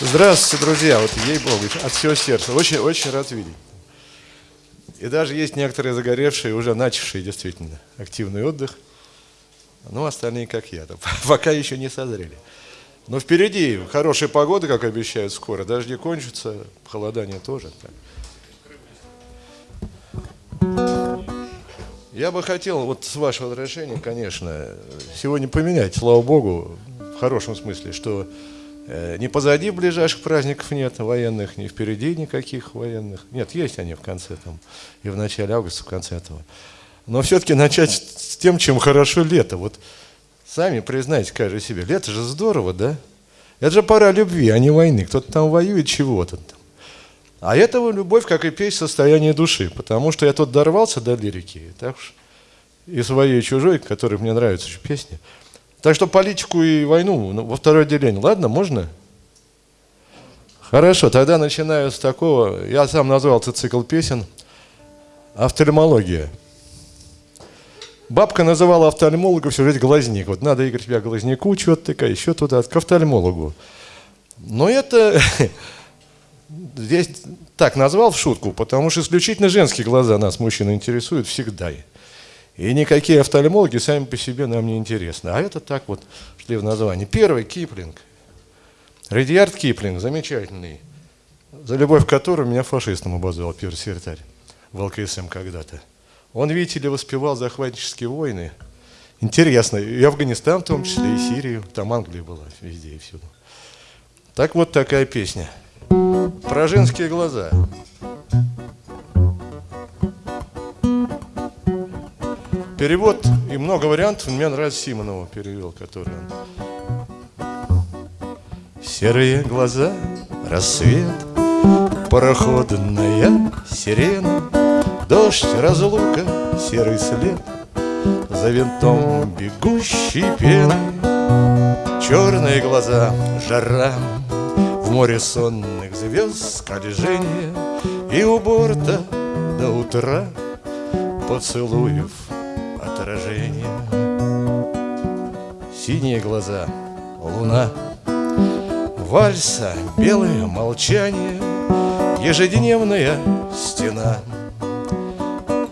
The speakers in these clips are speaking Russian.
Здравствуйте, друзья. Вот ей-богу, от всего сердца. Очень, очень рад видеть. И даже есть некоторые загоревшие, уже начавшие действительно активный отдых. Ну, остальные, как я, пока еще не созрели. Но впереди хорошая погода, как обещают скоро. Дожди кончатся, холодание тоже. Так. Я бы хотел, вот с вашего разрешения, конечно, сегодня поменять, слава Богу, в хорошем смысле, что э, не позади ближайших праздников нет военных, не впереди никаких военных. Нет, есть они в конце там, и в начале августа, в конце этого. Но все-таки начать с тем, чем хорошо лето. Вот сами признайте, каждый себе, лето же здорово, да? Это же пора любви, а не войны. Кто-то там воюет чего-то. А этого любовь, как и песня, состояние души. Потому что я тут дорвался до лирики, так уж и своей, и чужой, который мне нравится еще песни. Так что политику и войну ну, во второе отделение. Ладно, можно? Хорошо, тогда начинаю с такого. Я сам назвал этот цикл песен «Офтальмология». Бабка называла офтальмолога все жизнь глазник. Вот надо, Игорь, тебя глазнику, что-то такая, еще туда, к офтальмологу. Но это здесь так назвал в шутку, потому что исключительно женские глаза нас, мужчин, интересуют всегда. И никакие офтальмологи сами по себе нам не интересны. А это так вот шли в название. Первый Киплинг. Редиард Киплинг, замечательный, за любовь к которому меня фашистом обозвал первый секретарь в ЛКСМ когда-то. Он, видите ли, воспевал захватнические войны. Интересно, и Афганистан в том числе, и Сирию. Там Англия была везде и всюду. Так вот такая песня – про женские глаза. Перевод и много вариантов. Мне нравится Симонова перевел, который он. Серые глаза, рассвет, пароходная сирена, Дождь, разлука, серый след, За винтом бегущей пены, Черные глаза, жара, море сонных звезд скольжение И у борта до утра поцелуев отражение. Синие глаза, луна, вальса, белое молчание Ежедневная стена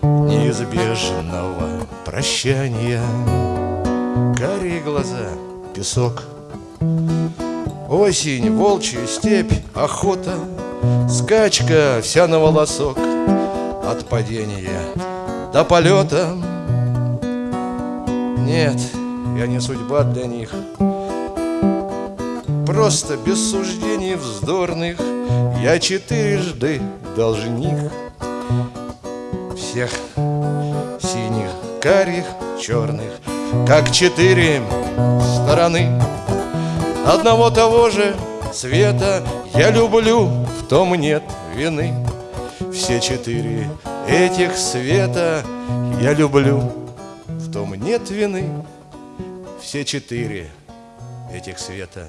неизбежного прощания. Карие глаза, песок — Осень, волчья степь, охота, Скачка вся на волосок От падения до полета Нет, я не судьба для них. Просто без суждений вздорных Я четырежды должник Всех синих, карих, черных. Как четыре стороны Одного того же цвета я люблю, в том нет вины. Все четыре этих света я люблю, нет вины. Все четыре этих света.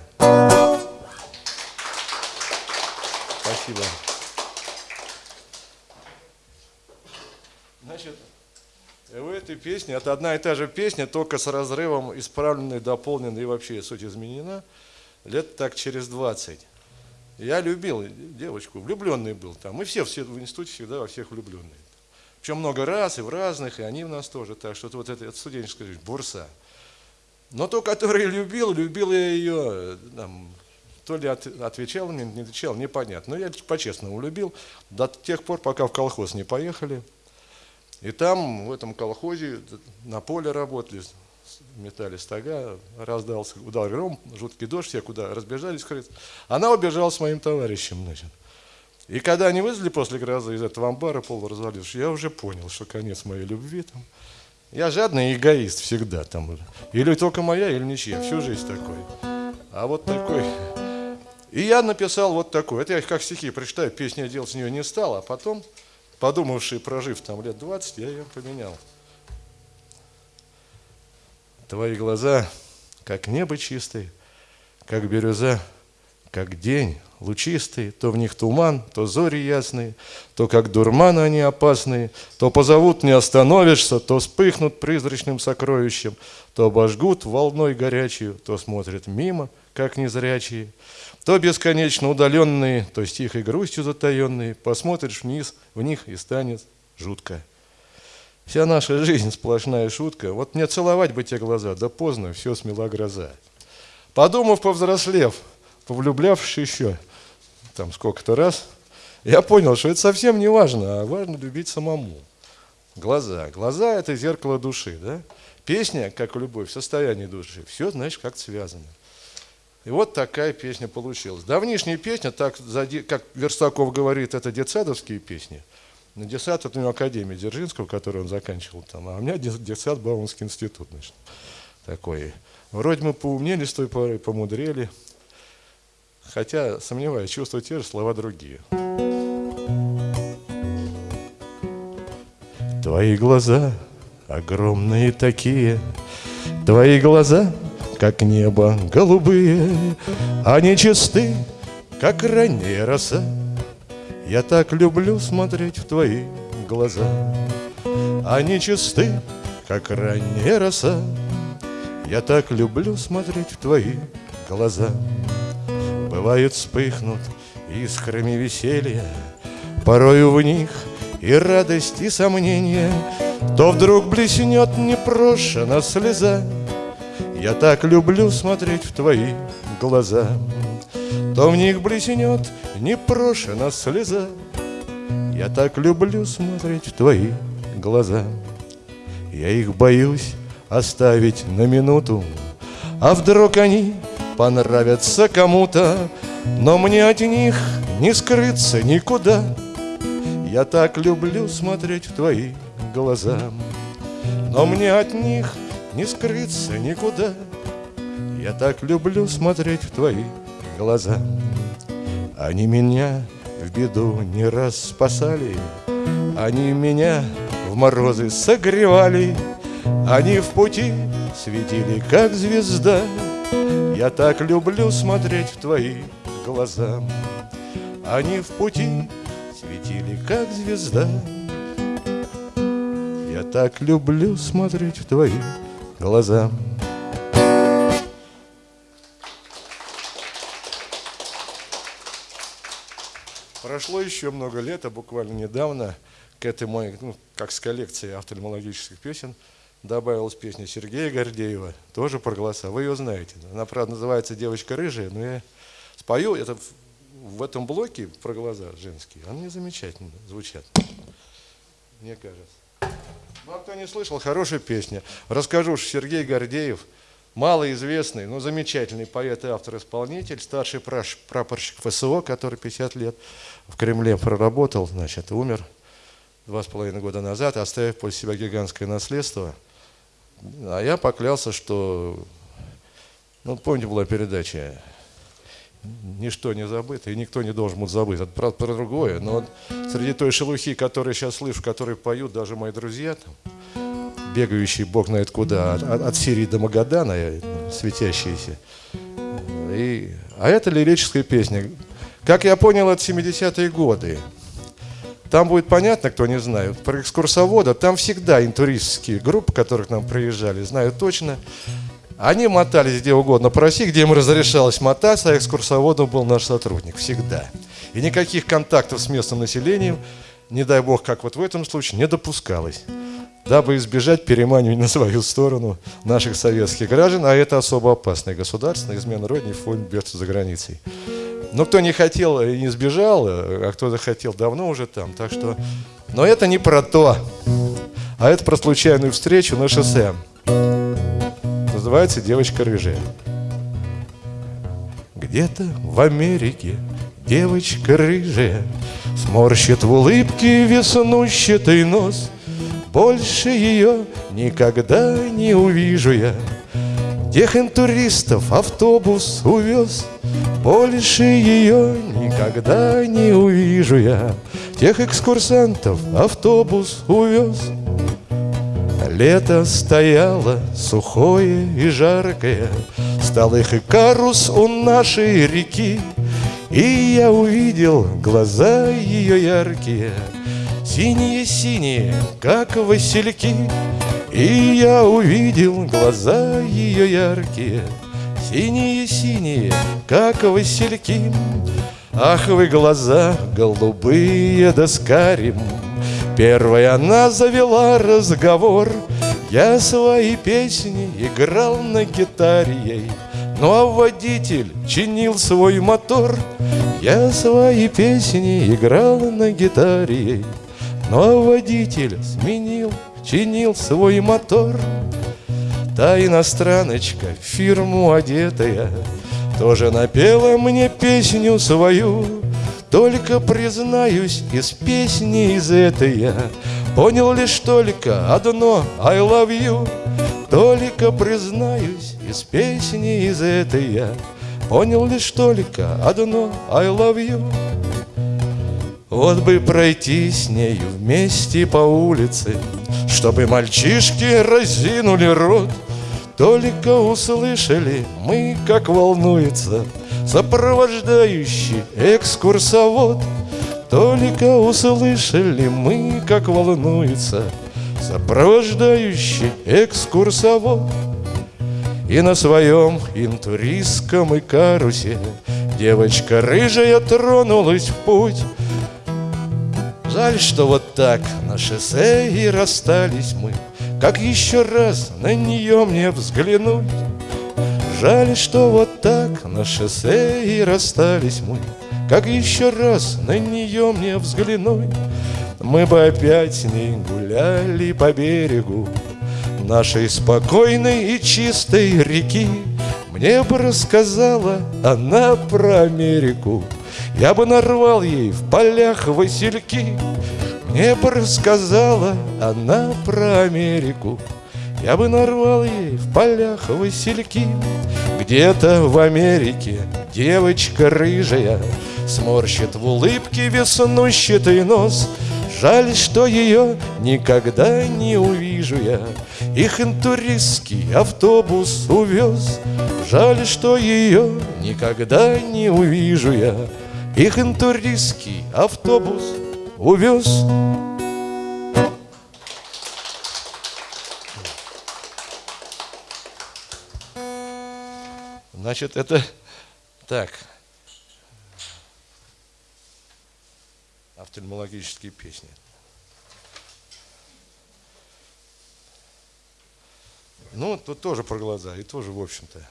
Спасибо. Значит, в этой песне, это одна и та же песня, только с разрывом исправленной, дополненной и вообще суть изменена – лет так через 20. Я любил девочку, влюбленный был там. Мы все, все в институте всегда во всех влюбленные. Причем много раз и в разных, и они в нас тоже. Так что вот это, это студенческая жизнь, бурса. Но то, которое любил, любил я ее, там, то ли от, отвечал мне, не отвечал, непонятно. Но я по-честному любил до тех пор, пока в колхоз не поехали. И там, в этом колхозе, на поле работали, метали стога, раздался удар гром, жуткий дождь, все куда разбежались, она убежала с моим товарищем, значит. И когда они вызвали после грозы из этого амбара пол развалившись, я уже понял, что конец моей любви там. Я жадный эгоист всегда там. Или только моя, или ничья, всю жизнь такой. А вот такой. И я написал вот такой. Это я как стихи прочитаю, песня делать с нее не стал, а потом, подумавший, прожив там лет 20, я ее поменял. Твои глаза, как небо чистое, как бирюза, как день лучистый, то в них туман, то зори ясные, то как дурман они опасные, то позовут не остановишься, то вспыхнут призрачным сокровищем, то обожгут волной горячую, то смотрят мимо, как незрячие, то бесконечно удаленные, то с тихой грустью затаенные, посмотришь вниз, в них и станет жутко. Вся наша жизнь сплошная шутка. Вот мне целовать бы те глаза, да поздно, все смела гроза. Подумав, повзрослев, повлюблявшись еще, там сколько-то раз, я понял, что это совсем не важно, а важно любить самому. Глаза. Глаза – это зеркало души, да? Песня, как и любовь, состояние души. Все, значит, как связано. И вот такая песня получилась. Давнишняя песня, так, как Верстаков говорит, это детсадовские песни. На детсад это у него Академия Дзержинского, которую он заканчивал там, а у меня детсад Бауманский институт, значит, такой. Вроде мы поумнели с той поры, помудрели. Хотя, сомневаюсь, чувства те же, слова другие. Твои глаза огромные такие, Твои глаза, как небо голубые, Они чисты, как ранняя роса. Я так люблю смотреть в твои глаза. Они чисты, как ранняя роса. Я так люблю смотреть в твои глаза. Бывает вспыхнут искрами веселья, Порою в них и радость, и сомнение, То вдруг блеснет непрошена слеза. Я так люблю смотреть в твои глаза, То в них блеснет непрошена слеза. Я так люблю смотреть в твои глаза. Я их боюсь оставить на минуту, А вдруг они понравятся кому-то, но мне от них не скрыться никуда. Я так люблю смотреть в твои глаза, но мне от них не скрыться никуда. Я так люблю смотреть в твои глаза. Они меня в беду не раз спасали, Они меня в морозы согревали, Они в пути светили, как звезда, я так люблю смотреть в твои глаза. Они в пути светили, как звезда. Я так люблю смотреть в твои глаза. Прошло еще много лет, а буквально недавно к этой моей, ну, как с коллекцией офтальмологических песен, добавилась песня Сергея Гордеева, тоже про голоса. Вы ее знаете. Она, правда, называется «Девочка рыжая», но я спою это в этом блоке про глаза женские. Они замечательно звучат, мне кажется. Ну, а кто не слышал, хорошая песня. Расскажу, что Сергей Гордеев, малоизвестный, но замечательный поэт и автор-исполнитель, старший прапорщик ФСО, который 50 лет в Кремле проработал, значит, умер два с половиной года назад, оставив после себя гигантское наследство – а я поклялся, что, ну, помните, была передача «Ничто не забыто, и никто не должен будет забыть». Это правда про другое, но вот среди той шелухи, которую сейчас слышу, которые поют даже мои друзья, там, бегающие бог знает куда, от, от Сирии до Магадана, светящиеся. И, а это лирическая песня. Как я понял, это 70-е годы. Там будет понятно, кто не знает. Про экскурсовода, там всегда интуристские группы, которые к нам приезжали, знают точно. Они мотались где угодно по России, где им разрешалось мотаться, а экскурсоводом был наш сотрудник. Всегда. И никаких контактов с местным населением, не дай бог, как вот в этом случае, не допускалось дабы избежать переманивания на свою сторону наших советских граждан, а это особо опасное государство, измена родине в фоне бедствия за границей. Но кто не хотел и не сбежал, а кто захотел давно уже там. Так что... Но это не про то, а это про случайную встречу на шоссе. Называется «Девочка рыжая». Где-то в Америке девочка рыжая Сморщит в улыбке веснущатый нос Больше ее никогда не увижу я Тех интуристов автобус увез больше ее никогда не увижу я. Тех экскурсантов автобус увез. Лето стояло сухое и жаркое Стал их и карус у нашей реки. И я увидел глаза ее яркие, Синие-синие, как васильки. И я увидел глаза ее яркие, Синие-синие, как васильки. Ах вы глаза голубые да с карим. Первая она завела разговор. Я свои песни играл на гитаре ей. Ну а водитель чинил свой мотор. Я свои песни играл на гитаре ей. Ну а водитель сменил, чинил свой мотор. Та иностраночка, фирму одетая тоже напела мне песню свою. Только, признаюсь, из песни из этой я Понял лишь только одно I love you Только, признаюсь, из песни из этой я Понял лишь только одно I love you Вот бы пройти с нею вместе по улице Чтобы мальчишки разинули рот. Только услышали мы, как волнуется Сопровождающий экскурсовод. Только услышали мы, как волнуется Сопровождающий экскурсовод. И на своем интуристском и карусе Девочка рыжая тронулась в путь Жаль, что вот так на шоссе и расстались мы. Как еще раз на нее мне взглянуть? Жаль, что вот так на шоссе и расстались мы. Как еще раз на нее мне взглянуть? Мы бы опять с ней гуляли по берегу Нашей спокойной и чистой реки. Мне бы рассказала она про Америку Я бы нарвал ей в полях васильки. Мне бы рассказала она про Америку. Я бы нарвал ей в полях васильки. Где-то в Америке девочка рыжая Сморщит в улыбке веснущатый нос. Жаль, что ее никогда не увижу я. Их интуристский автобус увез. Жаль, что ее никогда не увижу я Их интуристский автобус увез. Значит, это так. Офтальмологические песни. Ну, тут тоже про глаза, и тоже, в общем-то.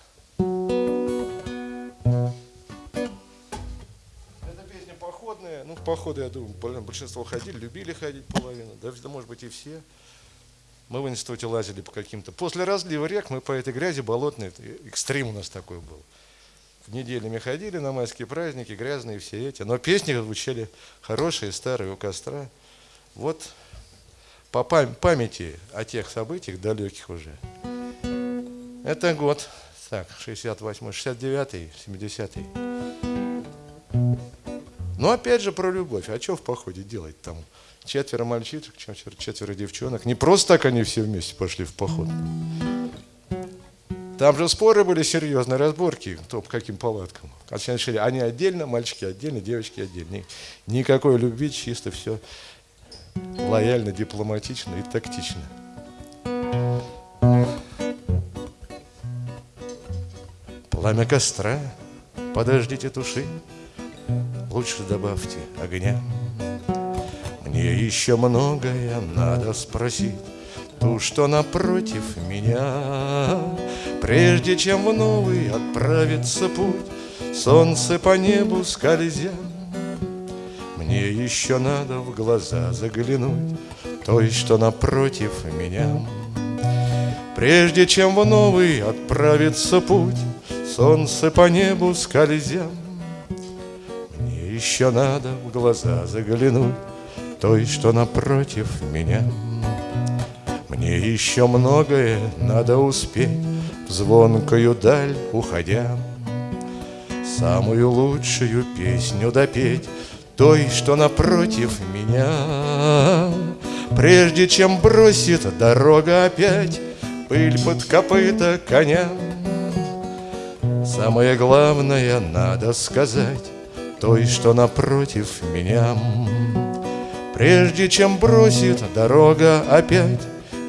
Ну, в походы, я думаю, большинство ходили, любили ходить половину, да, может быть и все. Мы в институте лазили по каким-то... После разлива рек мы по этой грязи болотной, экстрим у нас такой был. Неделями ходили на майские праздники, грязные все эти. Но песни звучали хорошие, старые, у костра. Вот по памяти о тех событиях, далеких уже. Это год, так, 68 69 70 -й. Но опять же про любовь. А что в походе делать там? Четверо мальчишек, четверо, девчонок. Не просто так они все вместе пошли в поход. Там же споры были серьезные, разборки, кто по каким палаткам. Они отдельно, мальчики отдельно, девочки отдельно. Никакой любви, чисто все лояльно, дипломатично и тактично. Пламя костра, подождите туши, лучше добавьте огня. Мне еще многое надо спросить, ту, что напротив меня. Прежде чем в новый отправится путь, солнце по небу скользя. Мне еще надо в глаза заглянуть, той, что напротив меня. Прежде чем в новый отправится путь, солнце по небу скользя еще надо в глаза заглянуть Той, что напротив меня. Мне еще многое надо успеть В звонкую даль уходя. Самую лучшую песню допеть Той, что напротив меня. Прежде чем бросит дорога опять Пыль под копыта коня. Самое главное надо сказать той, что напротив меня. Прежде чем бросит дорога опять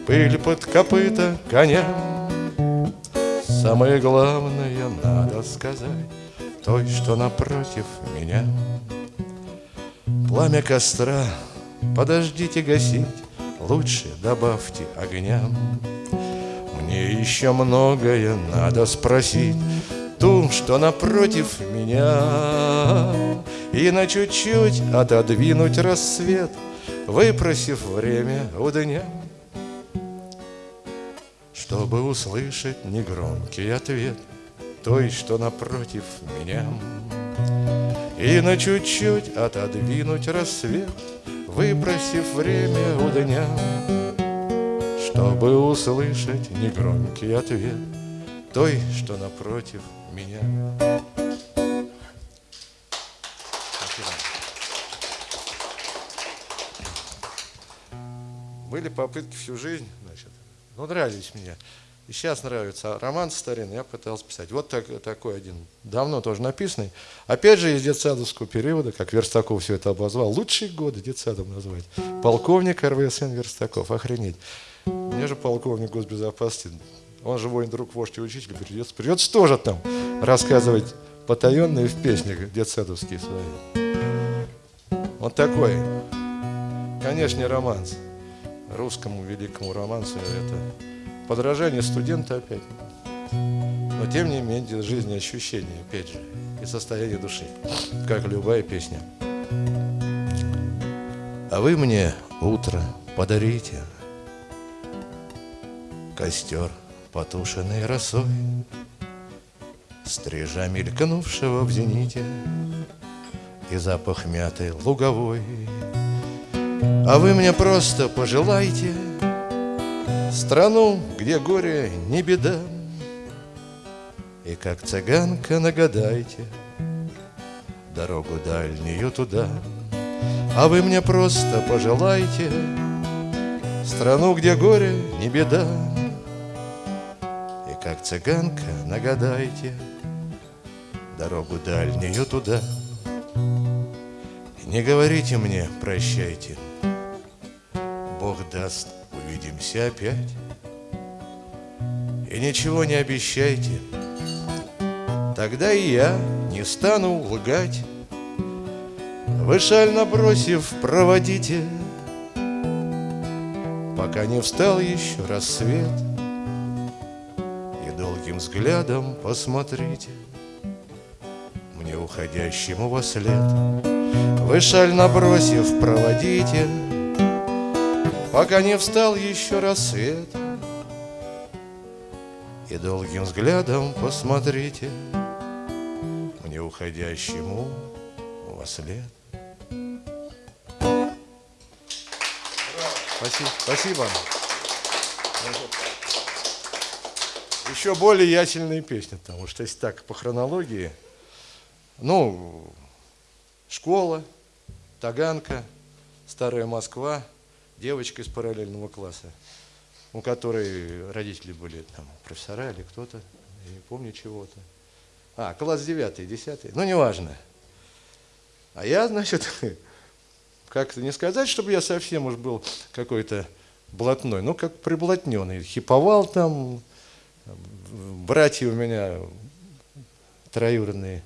пыль под копыта коня, Самое главное надо сказать той, что напротив меня. Пламя костра подождите гасить, лучше добавьте огня. Мне еще многое надо спросить Ту, что напротив меня. И на чуть-чуть отодвинуть рассвет Выпросив время у дня Чтобы услышать негромкий ответ Той, что напротив меня. И на чуть-чуть отодвинуть рассвет Выбросив время у дня чтобы услышать негромкий ответ Той, что напротив меня. Были попытки всю жизнь, значит, ну, нравились мне. И сейчас нравится. Роман старинный я пытался писать. Вот так, такой один, давно тоже написанный. Опять же, из детсадовского периода, как Верстаков все это обозвал. Лучшие годы детсадом назвать. Полковник РВСН Верстаков. Охренеть. Мне же полковник госбезопасности, он же воин, друг, вождь и учитель, придется, придется тоже там рассказывать потаенные в песнях детсадовские свои. Вот такой, конечно, романс. Русскому великому романсу это подражание студента опять. Но тем не менее жизнь ощущения, опять же, и состояние души, как любая песня. А вы мне утро подарите, Костер, потушенный росой, Стрижа мелькнувшего в зените И запах мяты луговой. А вы мне просто пожелайте Страну, где горе не беда, И как цыганка нагадайте Дорогу дальнюю туда. А вы мне просто пожелайте Страну, где горе не беда, как цыганка, нагадайте Дорогу дальнюю туда. Не говорите мне прощайте Бог даст, увидимся опять. И ничего не обещайте. Тогда и я не стану лгать. Вы шаль набросив, проводите Пока не встал еще рассвет взглядом посмотрите. Мне уходящему во след. Вы шаль набросив, проводите Пока не встал еще рассвет. И долгим взглядом посмотрите Мне уходящему во след. Спасибо. Спасибо еще более ясельные песни, потому что если так по хронологии, ну, школа, Таганка, Старая Москва, девочка из параллельного класса, у которой родители были там профессора или кто-то, я не помню чего-то. А, класс девятый, десятый, ну, неважно. А я, значит, как-то не сказать, чтобы я совсем уж был какой-то блатной, ну, как приблотненный, хиповал там, братья у меня троюродные,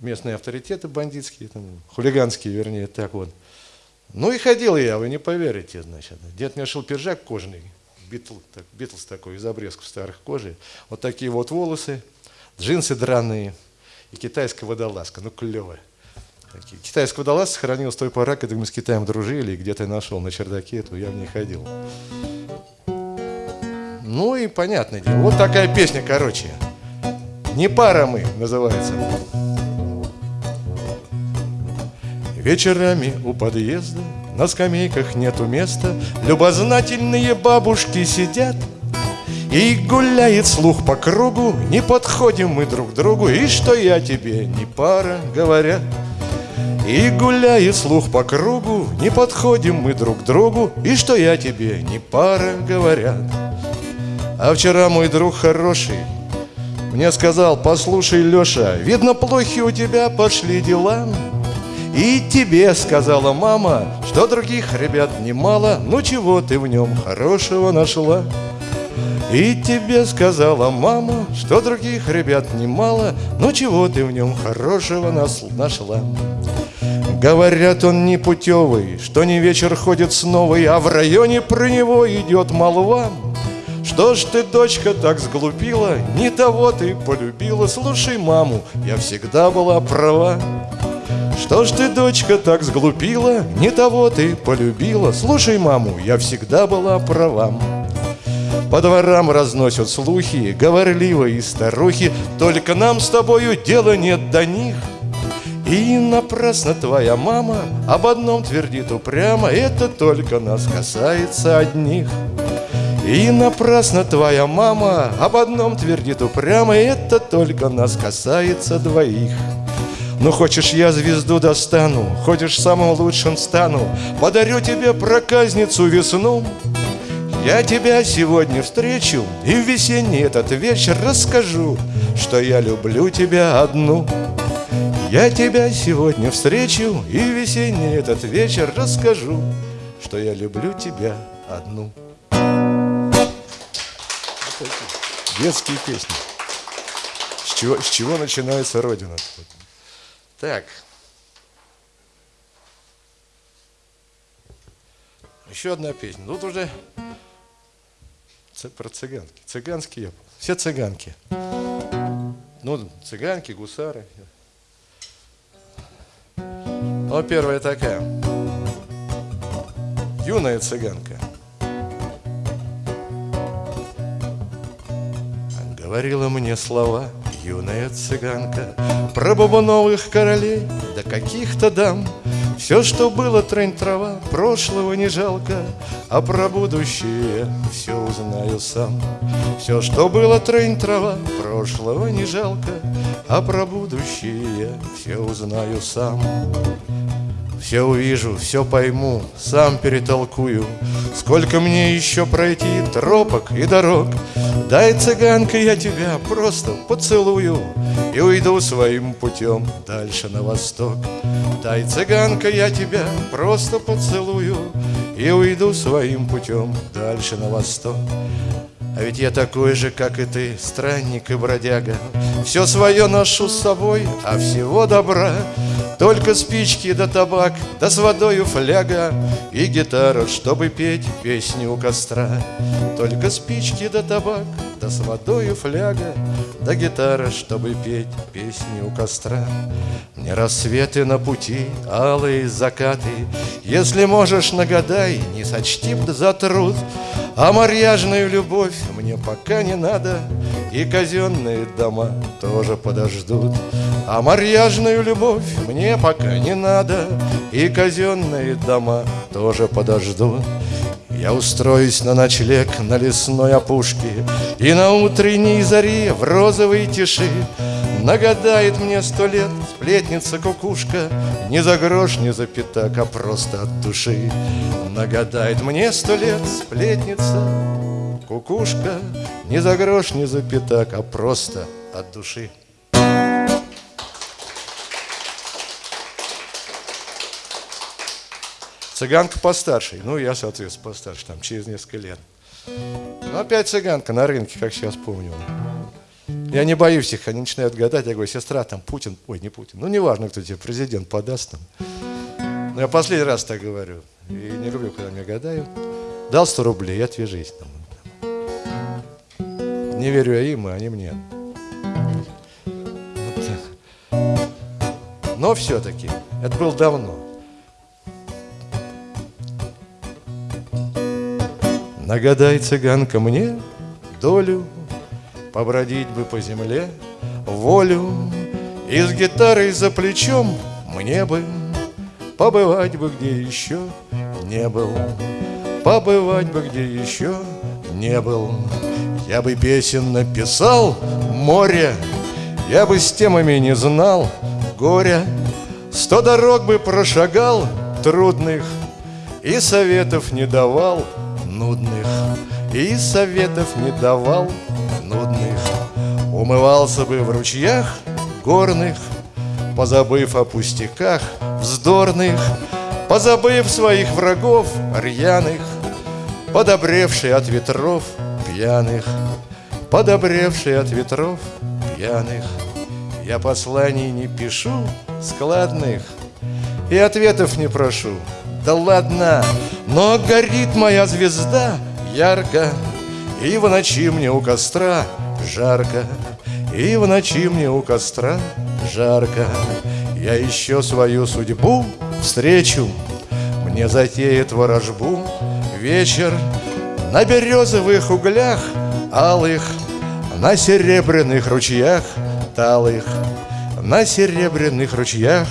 местные авторитеты бандитские, там, хулиганские, вернее, так вот. Ну и ходил я, вы не поверите, значит. Дед мне шил пиджак кожаный, битл, так, битлс такой, из обрезков старых кожи. Вот такие вот волосы, джинсы драные и китайская водолазка, ну клево. Такие. Китайская водолазка сохранилась с той поры, когда мы с Китаем дружили, и где-то нашел на чердаке эту, я в ней ходил. Ну и понятное дело. Вот такая песня, короче. Не пара мы, называется. Вечерами у подъезда на скамейках нету места. Любознательные бабушки сидят И гуляет слух по кругу. Не подходим мы друг другу И что я тебе не пара, говорят. И гуляет слух по кругу. Не подходим мы друг другу И что я тебе не пара, говорят а вчера мой друг хороший Мне сказал, послушай, Леша, видно, плохи у тебя пошли дела. И тебе сказала мама, что других ребят немало, ну чего ты в нем хорошего нашла? И тебе сказала мама, что других ребят немало, ну чего ты в нем хорошего нас нашла? Говорят, он не путевый, что не вечер ходит с новой, а в районе про него идет молва. Что ж ты, дочка, так сглупила, не того ты полюбила, слушай маму, я всегда была права. Что ж ты, дочка, так сглупила, не того ты полюбила, слушай маму, я всегда была права. По дворам разносят слухи, говорливые старухи, Только нам с тобою дела нет до них. И напрасно твоя мама об одном твердит упрямо, Это только нас касается одних. И напрасно твоя мама об одном твердит упрямо, Это только нас касается двоих. Ну хочешь я звезду достану, хочешь самым лучшим стану, Подарю тебе проказницу весну, я тебя сегодня встречу И в весенний этот вечер расскажу Что я люблю тебя одну. Я тебя сегодня встречу И в весенний этот вечер расскажу Что я люблю тебя одну Детские песни с чего, с чего начинается Родина? Так. Еще одна песня. Тут уже про цыганки. Цыганские, все цыганки. Ну, цыганки, гусары. Ну, первая такая. Юная цыганка. Говорила мне слова юная цыганка Про бубновых королей, да каких-то дам все, что было трень трава, прошлого не жалко, А про будущее все узнаю сам. Все, что было трень трава, прошлого не жалко, А про будущее все узнаю сам. Все увижу, все пойму, сам перетолкую Сколько мне еще пройти тропок и дорог Дай, цыганка, я тебя просто поцелую И уйду своим путем дальше на восток. Дай, цыганка, я тебя просто поцелую И уйду своим путем дальше на восток а ведь я такой же, как и ты, странник и бродяга. Все свое ношу с собой, а всего добра. Только спички да табак, да с водою фляга. И гитара, чтобы петь песни у костра. Только спички да табак, да с водою фляга Да гитара, чтобы петь песни у костра. Мне рассветы на пути, алые закаты. Если можешь, нагадай, не сочти за труд. А марьяжную любовь мне пока не надо И казенные дома тоже подождут. А марьяжную любовь мне пока не надо И казенные дома тоже подождут я устроюсь на ночлег на лесной опушке И на утренней заре в розовой тиши Нагадает мне сто лет сплетница-кукушка Не за грош, не за пятак, а просто от души. Нагадает мне сто лет сплетница Кукушка Не за грош, не за пятак, а просто от души Цыганка постарше, ну я, соответственно, постарше, там через несколько лет. Ну, опять цыганка на рынке, как сейчас помню. Я не боюсь их, они начинают гадать. Я говорю, сестра, там Путин, ой, не Путин, ну неважно, кто тебе президент подаст там. Но я последний раз так говорю. И не люблю, когда мне гадают. Дал 100 рублей, отвяжись. Там. Не верю я им, а они мне. Но все-таки, это было давно. Нагадай, цыганка, мне долю Побродить бы по земле. Волю И с гитарой за плечом мне бы Побывать бы где еще не был. Побывать бы где еще не был. Я бы песен написал море Я бы с темами не знал. Горя Сто дорог бы прошагал трудных И советов не давал нудных И советов не давал нудных Умывался бы в ручьях горных, Позабыв о пустяках вздорных, Позабыв своих врагов рьяных, Подобревший от ветров пьяных, Подобревший от ветров пьяных. Я посланий не пишу складных И ответов не прошу, да ладно, но горит моя звезда ярко И в ночи мне у костра жарко И в ночи мне у костра жарко. Я еще свою судьбу встречу Мне затеет ворожбу вечер На березовых углях алых На серебряных ручьях талых На серебряных ручьях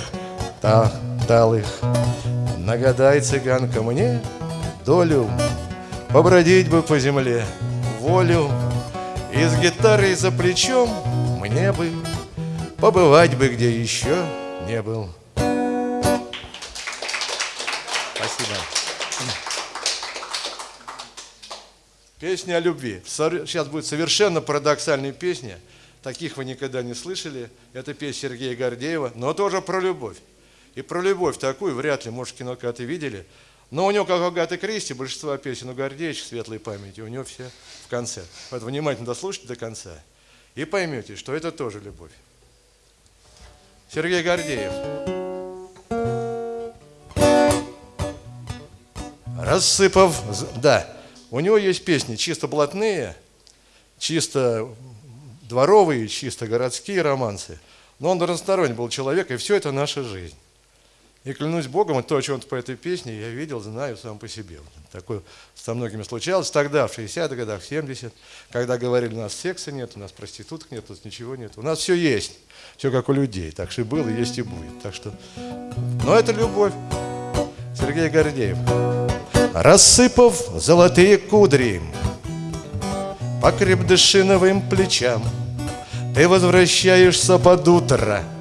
та талых Нагадай, цыганка, мне долю Побродить бы по земле волю И с гитарой за плечом мне бы Побывать бы где еще не был Спасибо Песня о любви. Сейчас будет совершенно парадоксальная песня. Таких вы никогда не слышали. Это песня Сергея Гордеева, но тоже про любовь. И про любовь такую вряд ли, может, кино когда-то видели. Но у него, как у Агаты Кристи, большинство песен у Гордеевича светлой памяти, у него все в конце. Вот внимательно дослушайте до конца и поймете, что это тоже любовь. Сергей Гордеев. Рассыпав... Да, у него есть песни чисто блатные, чисто дворовые, чисто городские романсы. Но он разносторонний был человек, и все это наша жизнь. И клянусь Богом, то, о чем по этой песне, я видел, знаю сам по себе. Такое со многими случалось тогда, в 60-х годах, в 70-х, когда говорили, у нас секса нет, у нас проституток нет, у нас ничего нет. У нас все есть, все как у людей. Так что и было, есть и будет. Так что... Но это любовь. Сергей Гордеев. Рассыпав золотые кудри По крепдышиновым плечам Ты возвращаешься под утро —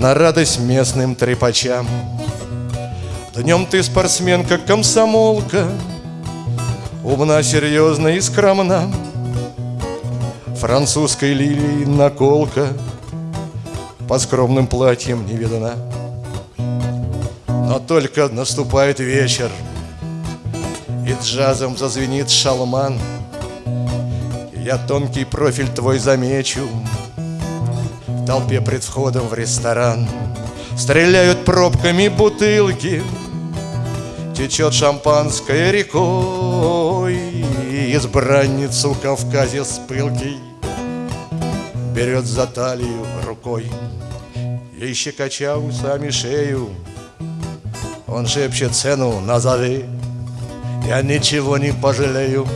на радость местным трепачам. Днем ты спортсменка, комсомолка, Умна, серьезна и скромна, Французской лилией наколка По скромным платьям не видна. Но только наступает вечер, И джазом зазвенит шалман, Я тонкий профиль твой замечу — толпе пред входом в ресторан. Стреляют пробками бутылки Течет шампанское рекой. Избранницу Кавказе с пылкой Берет за талию рукой Ей щекоча усами шею Он шепчет цену назови Я ничего не пожалею.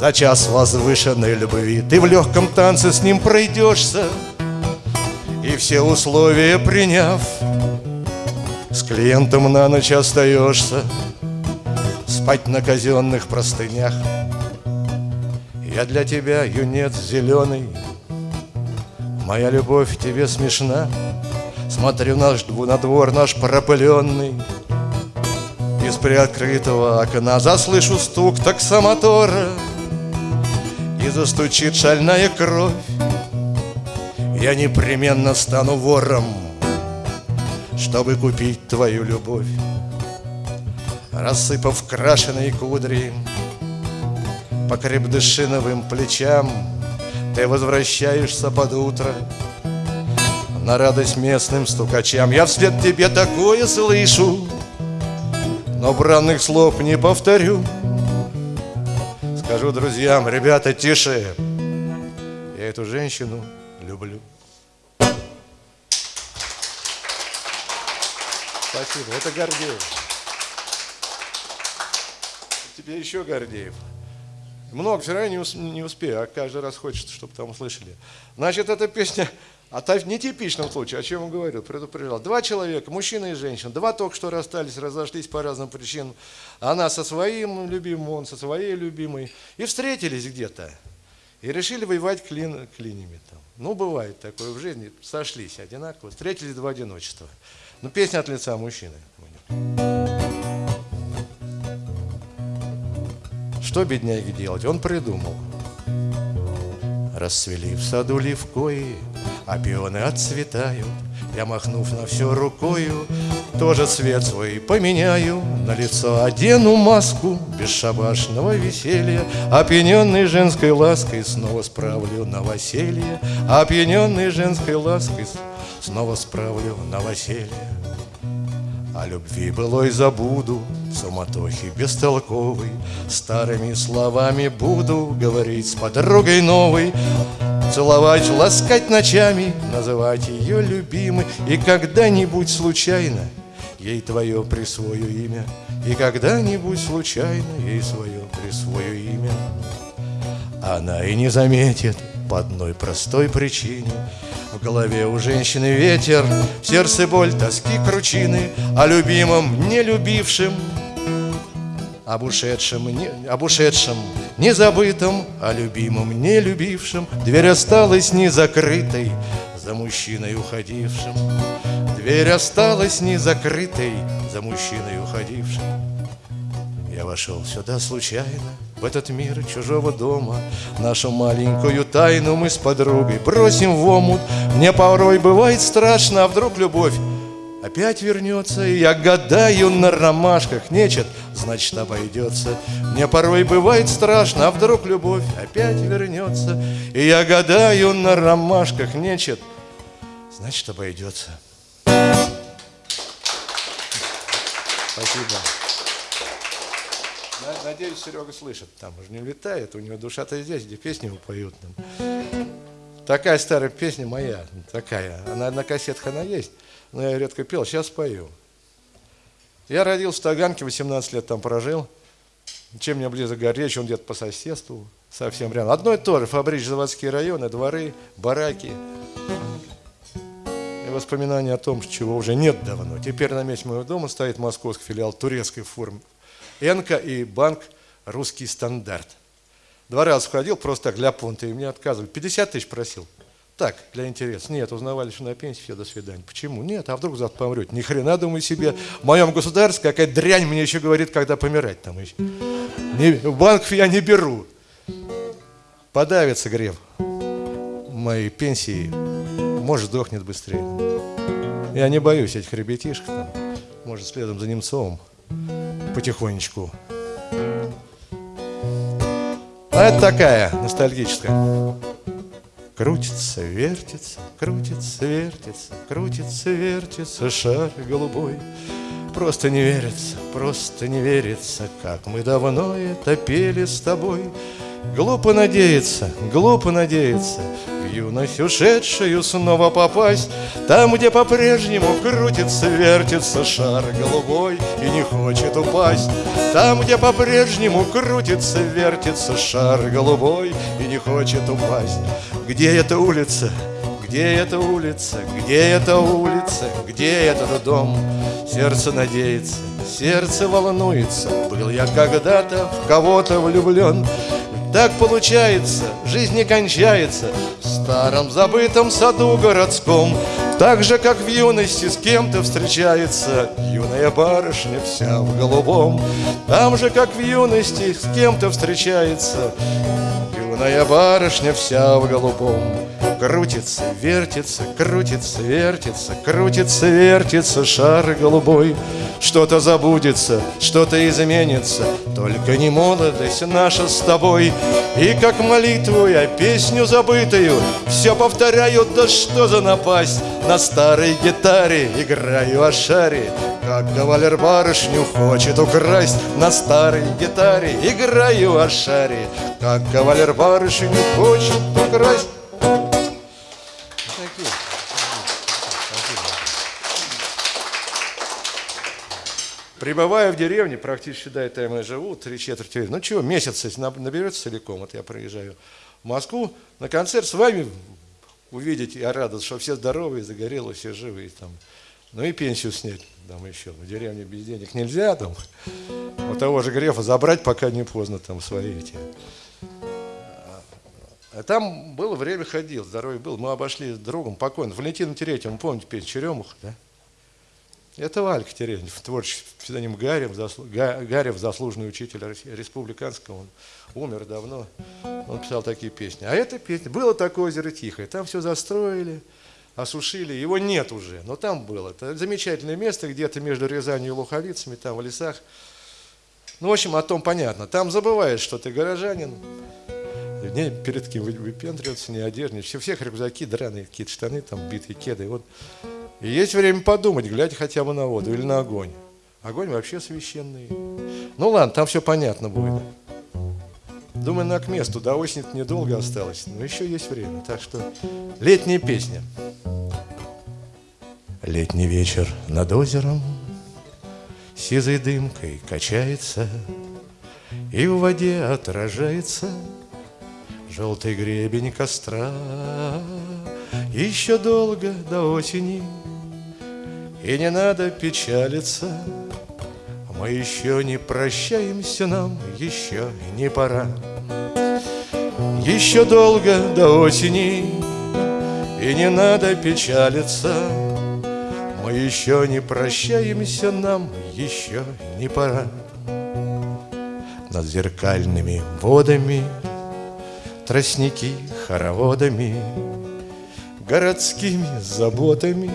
За час возвышенной любви Ты в легком танце с ним пройдешься и все условия приняв С клиентом на ночь остаешься Спать на казенных простынях. Я для тебя юнец зеленый Моя любовь тебе смешна. Смотрю наш, на двор наш пропыленный Из приоткрытого окна Заслышу стук таксомотора. И застучит шальная кровь я непременно стану вором, чтобы купить твою любовь. Рассыпав крашеные кудри по крепдышиновым плечам, Ты возвращаешься под утро на радость местным стукачам. Я вслед тебе такое слышу, но бранных слов не повторю. Скажу друзьям, ребята, тише, я эту женщину люблю. Спасибо. Это Гордеев. Тебе еще Гордеев. Много все равно не, не успею, а каждый раз хочется, чтобы там услышали. Значит, эта песня в нетипичном случае, о чем он говорил, предупреждал. Два человека, мужчина и женщина, два только что расстались, разошлись по разным причинам. Она со своим любимым, он со своей любимой. И встретились где-то. И решили воевать клин, клинями там. Ну, бывает такое в жизни. Сошлись одинаково, встретились два одиночества. Ну, песня от лица мужчины. Что бедняги делать? Он придумал. Расцвели в саду левкои, а пионы отцветают. Я, махнув на все рукою, тоже цвет свой поменяю, На лицо одену маску бесшабашного веселья, Опьяненный женской лаской снова справлю новоселье, Опьяненный женской лаской снова справлю новоселье. О любви былой забуду, суматохи бестолковой, Старыми словами буду говорить с подругой новой, Целовать, ласкать ночами, называть ее любимой, И когда-нибудь случайно ей твое присвою имя, И когда-нибудь случайно ей свое присвою имя. Она и не заметит по одной простой причине, в голове у женщины ветер, в сердце боль, тоски, кручины, О любимом, не любившем, об ушедшем, не, об ушедшем, не забытом, о любимом, не. Дверь осталась не закрытой за мужчиной уходившим. Дверь осталась не закрытой за мужчиной уходившим. Я вошел сюда случайно, в этот мир чужого дома. Нашу маленькую тайну мы с подругой бросим в омут. Мне порой бывает страшно, а вдруг любовь опять вернется, и я гадаю на ромашках, нечет, значит обойдется. Мне порой бывает страшно, а вдруг любовь опять вернется, и я гадаю на ромашках, нечет, значит обойдется. Спасибо. Надеюсь, Серега слышит. Там уже не летает, у него душа-то здесь, где песни ему поют. Такая старая песня моя, такая. Она на кассетах она есть, но я редко пел, сейчас пою. Я родился в Таганке, 18 лет там прожил. Чем мне близок Горечь, он где-то по соседству, совсем рядом. Одно и то же, фабрично-заводские районы, дворы, бараки. И воспоминания о том, чего уже нет давно. Теперь на месте моего дома стоит московский филиал турецкой формы Энка и банк «Русский стандарт». Два раза входил просто так для понта, и мне отказывали. 50 тысяч просил. Так, для интереса. Нет, узнавали, что на пенсии, все, до свидания. Почему? Нет, а вдруг завтра помрете? Ни хрена, думаю себе. В моем государстве какая дрянь мне еще говорит, когда помирать там еще. Не, в банк я не беру. Подавится греб моей пенсии. Может, сдохнет быстрее. Я не боюсь этих ребятишек там. Может, следом за Немцовым потихонечку. А это такая ностальгическая. Крутится, вертится, крутится, вертится, крутится, вертится шар голубой. Просто не верится, просто не верится, как мы давно это пели с тобой. Глупо надеяться, глупо надеяться В юность ушедшую снова попасть Там, где по-прежнему крутится, вертится шар голубой И не хочет упасть Там, где по-прежнему крутится, вертится шар голубой И не хочет упасть Где эта улица? Где эта улица? Где эта улица? Где этот дом? Сердце надеется, сердце волнуется Был я когда-то в кого-то влюблен так получается, жизнь не кончается. В старом забытом саду городском Так же, как в юности с кем-то встречается Юная барышня вся в голубом. Там же, как в юности с кем-то встречается Юная барышня вся в голубом Крутится, вертится, крутится, вертится, крутится, вертится шар голубой. Что-то забудется, что-то изменится, только не молодость наша с тобой. И как молитву я песню забытую все повторяю, да что за напасть. На старой гитаре играю о шаре, как кавалер барышню хочет украсть. На старой гитаре играю о шаре, как кавалер барышню хочет украсть. Прибывая в деревне, практически до этого я живу, три четверти, ну чего, месяц, наберется целиком, вот я приезжаю в Москву на концерт с вами увидеть, я рад, что все здоровые, загорелые, все живые там. Ну и пенсию снять там еще. В деревне без денег нельзя там. У того же Грефа забрать, пока не поздно там свои эти. А там было время, ходил, здоровье был. Мы обошли с другом покойным, Валентином Терентьевым, помните песню «Черемуха», да? Это Валька Терентьев, творческий псевдоним Гарев, заслу... Гарев, заслуженный учитель республиканского, он умер давно, он писал такие песни. А эта песня, было такое озеро Тихое, там все застроили, осушили, его нет уже, но там было. Это замечательное место, где-то между Рязанью и Луховицами, там в лесах. Ну, в общем, о том понятно. Там забываешь, что ты горожанин, не перед кем выпендриваться, не одежда, все, всех рюкзаки, драные какие-то штаны, там битые кеды. Вот. И есть время подумать, глядя хотя бы на воду или на огонь. Огонь вообще священный. Ну ладно, там все понятно будет. Думаю, на к месту, до осени недолго осталось, но еще есть время. Так что летняя песня. Летний вечер над озером Сизой дымкой качается, И в воде отражается Желтый гребень костра. Еще долго до осени, И не надо печалиться, Мы еще не прощаемся, нам еще не пора. Еще долго до осени, И не надо печалиться, Мы еще не прощаемся, нам еще не пора. Над зеркальными водами Тростники хороводами Городскими заботами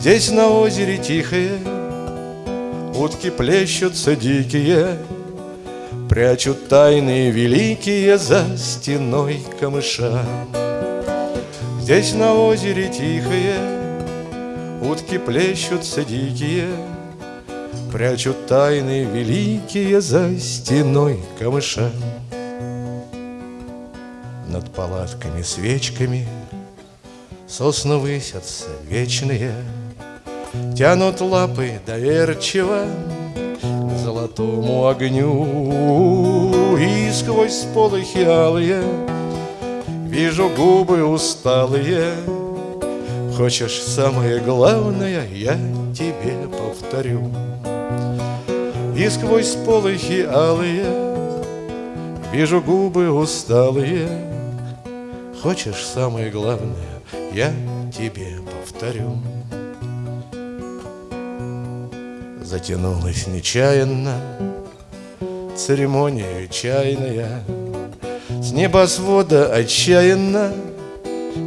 Здесь на озере тихое Утки плещутся дикие Прячут тайны великие За стеной камыша Здесь на озере тихое Утки плещутся дикие, Прячут тайны великие За стеной камыша. Над палатками свечками Сосны высятся вечные, Тянут лапы доверчиво К золотому огню. И сквозь сполохи алые Вижу губы усталые. Хочешь самое главное, я тебе повторю. И сквозь полохи алые Вижу губы усталые. Хочешь самое главное, я тебе повторю Затянулась нечаянно Церемония чайная С небосвода отчаянно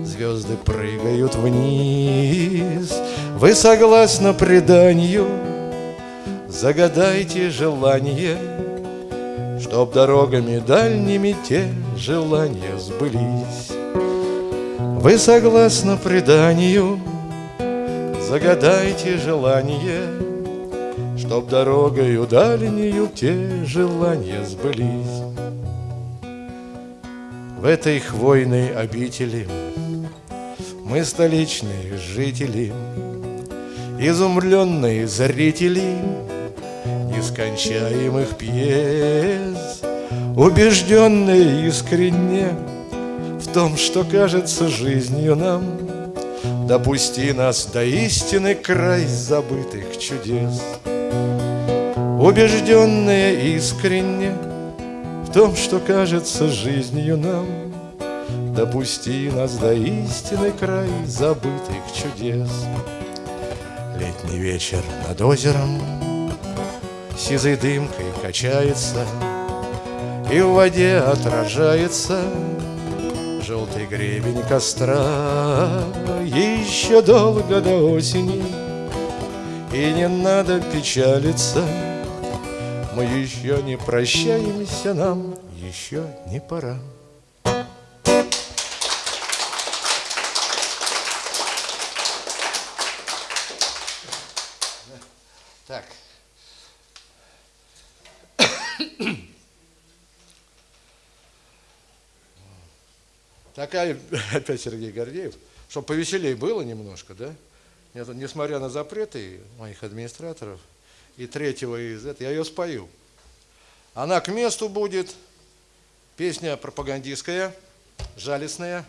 звезды прыгают вниз. Вы согласно преданию, загадайте желание, Чтоб дорогами дальними те желания сбылись. Вы согласно преданию, загадайте желание, Чтоб дорогою дальнюю те желания сбылись. В этой хвойной обители мы столичные жители, Изумленные зрители Нескончаемых пьес, Убежденные искренне В том, что кажется жизнью нам, Допусти нас до истины край забытых чудес. Убежденные искренне В том, что кажется жизнью нам, Допусти нас до истины край забытых чудес. Летний вечер над озером Сизой дымкой качается И в воде отражается Желтый гребень костра Еще долго до осени И не надо печалиться Мы еще не прощаемся, нам еще не пора. Такая, опять Сергей Гордеев, чтобы повеселее было немножко, да? Несмотря на запреты моих администраторов и третьего из этого, я ее спою. Она к месту будет, песня пропагандистская, жалостная,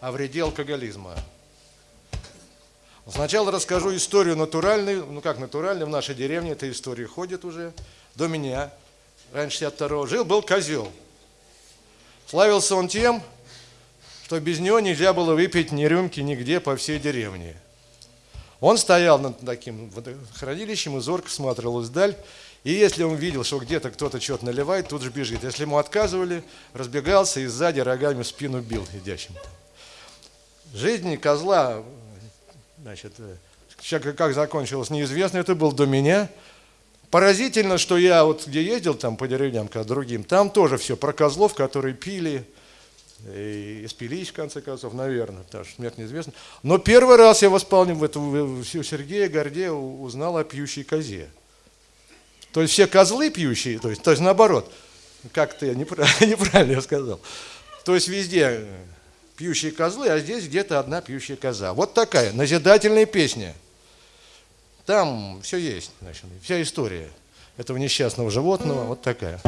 о вреде алкоголизма. Сначала расскажу историю натуральную, ну как натуральную, в нашей деревне эта история ходит уже, до меня, раньше 62-го. Жил-был козел. Славился он тем, что без него нельзя было выпить ни рюмки нигде по всей деревне. Он стоял над таким хранилищем и зорко смотрел вдаль. И если он видел, что где-то кто-то что-то наливает, тут же бежит. Если ему отказывали, разбегался и сзади рогами спину бил идящим. Жизнь козла, значит, как закончилось, неизвестно, это был до меня. Поразительно, что я вот где ездил там по деревням, к другим, там тоже все про козлов, которые пили, и спились, в конце концов, наверное, потому что смерть неизвестна. Но первый раз я восполнил в эту, у Сергея Гордея узнал о пьющей козе. То есть все козлы пьющие, то есть, то есть наоборот, как-то я неправильно я сказал. То есть везде пьющие козлы, а здесь где-то одна пьющая коза. Вот такая назидательная песня. Там все есть, значит, вся история этого несчастного животного, вот такая.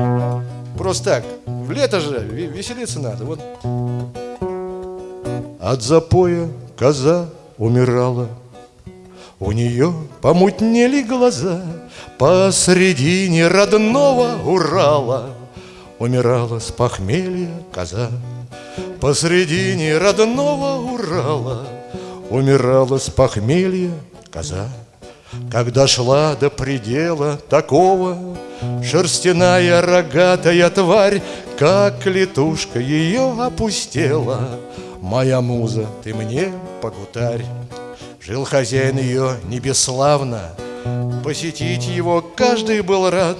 Просто так, в лето же веселиться надо. Вот. От запоя коза умирала, у нее помутнели глаза, Посредине родного Урала Умирала с похмелья коза. Посредине родного Урала Умирала с похмелья коза. Когда шла до предела такого, Шерстяная рогатая тварь, Как летушка ее опустела. Моя муза, ты мне погутарь. Жил хозяин ее небеславно, Посетить его каждый был рад,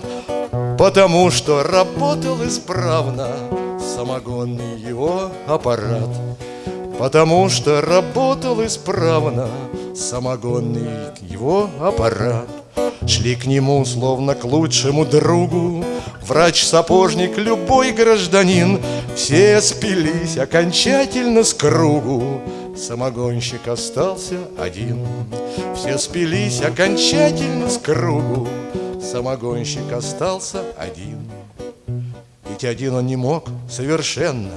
Потому что работал исправно Самогонный его аппарат. Потому что работал исправно Самогонный его аппарат. Шли к нему, словно к лучшему другу Врач-сапожник, любой гражданин. Все спились окончательно с кругу Самогонщик остался один. Все спились окончательно с кругу Самогонщик остался один. Ведь один он не мог совершенно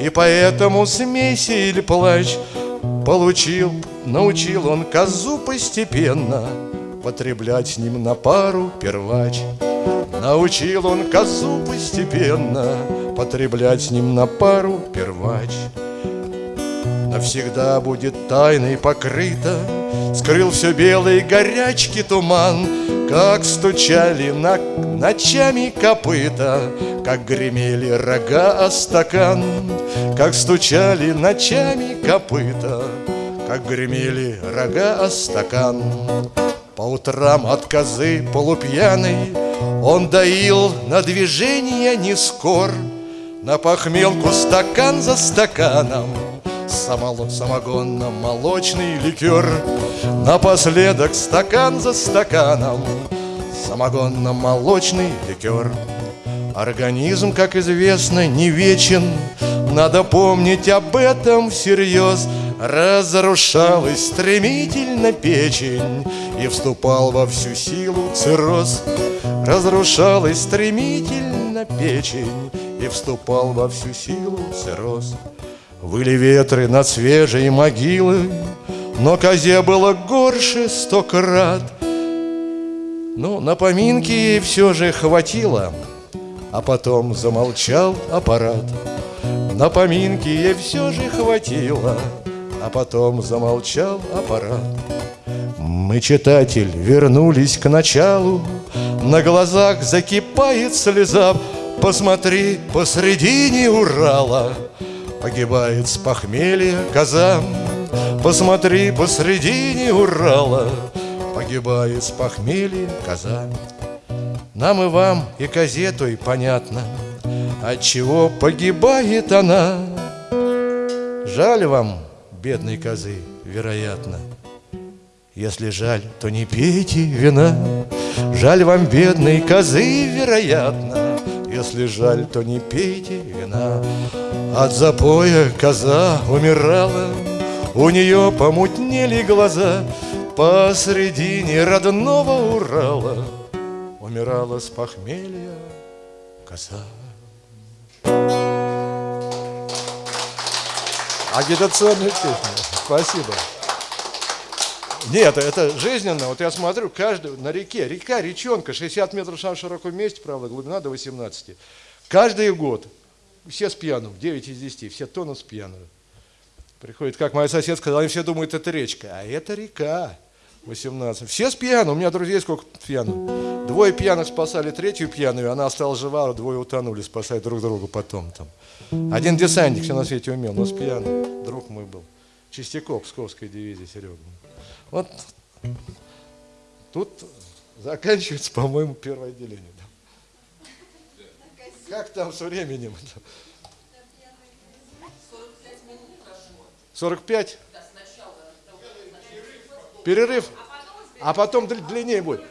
и поэтому смейся или плачь. Получил, научил он козу постепенно. Потреблять с ним на пару первач. Научил он козу постепенно. Потреблять с ним на пару первач. Навсегда будет тайной покрыто Скрыл все белые горячки туман Как стучали ночами копыта Как гремели рога о стакан. Как стучали ночами копыта Как гремели рога о стакан. По утрам от козы полупьяной Он доил на движение не скор. На похмелку стакан за стаканом Самогонно-молочный ликер. Напоследок стакан за стаканом Самогонно-молочный ликер. Организм, как известно, не вечен. Надо помнить об этом всерьез. Разрушалась стремительно печень И вступал во всю силу цирроз. Разрушалась стремительно печень И вступал во всю силу цирроз Выли ветры над свежей могилой, Но козе было горше сто крат. Ну, на поминки ей все же хватило, А потом замолчал аппарат. На поминки ей все же хватило, А потом замолчал аппарат. Мы, читатель, вернулись к началу, На глазах закипает слеза, Посмотри, посредине Урала — Погибает с похмелья коза Посмотри, посредине Урала Погибает с похмелья коза Нам и вам, и козе той понятно От чего погибает она. Жаль вам, бедной козы, вероятно. Если жаль, то не пейте вина. Жаль вам, бедной козы, вероятно Если жаль, то не пейте вина от запоя коза умирала, У нее помутнели глаза Посредине родного Урала Умирала с похмелья коза. Агитационная песня. Спасибо. Нет, это жизненно. Вот я смотрю, каждый на реке, река, речонка, 60 метров в широком месте, правда, глубина до 18. Каждый год все с пьяну, 9 из 10, все тонут с пьяну. Приходит, как моя соседка сказала, они все думают, это речка. А это река. 18. Все с пьяну. У меня друзей сколько пьяных. Двое пьяных спасали третью пьяную, она осталась жива, а двое утонули, спасать друг друга потом. Там. Один десантник все на свете умел, но с пьяным. Друг мой был. Чистяков, Псковской дивизии, Серега. Вот тут заканчивается, по-моему, первое отделение. Как там с временем? 45? Перерыв? А потом дл- длиннее будет.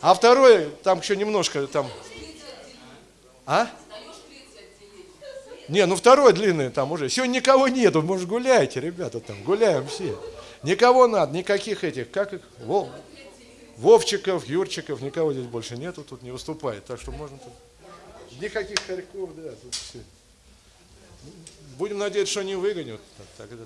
А второе, там еще немножко, там... А? Не, ну второе длинное там уже. Сегодня никого нету, может гуляйте, ребята, там, гуляем все. Никого надо, никаких этих, как их, Вов- Вовчиков, Юрчиков, никого здесь больше нету, тут не выступает. Так что можно тут... Никаких хорьков, да, тут все. Будем надеяться, что не выгонят. Так, так,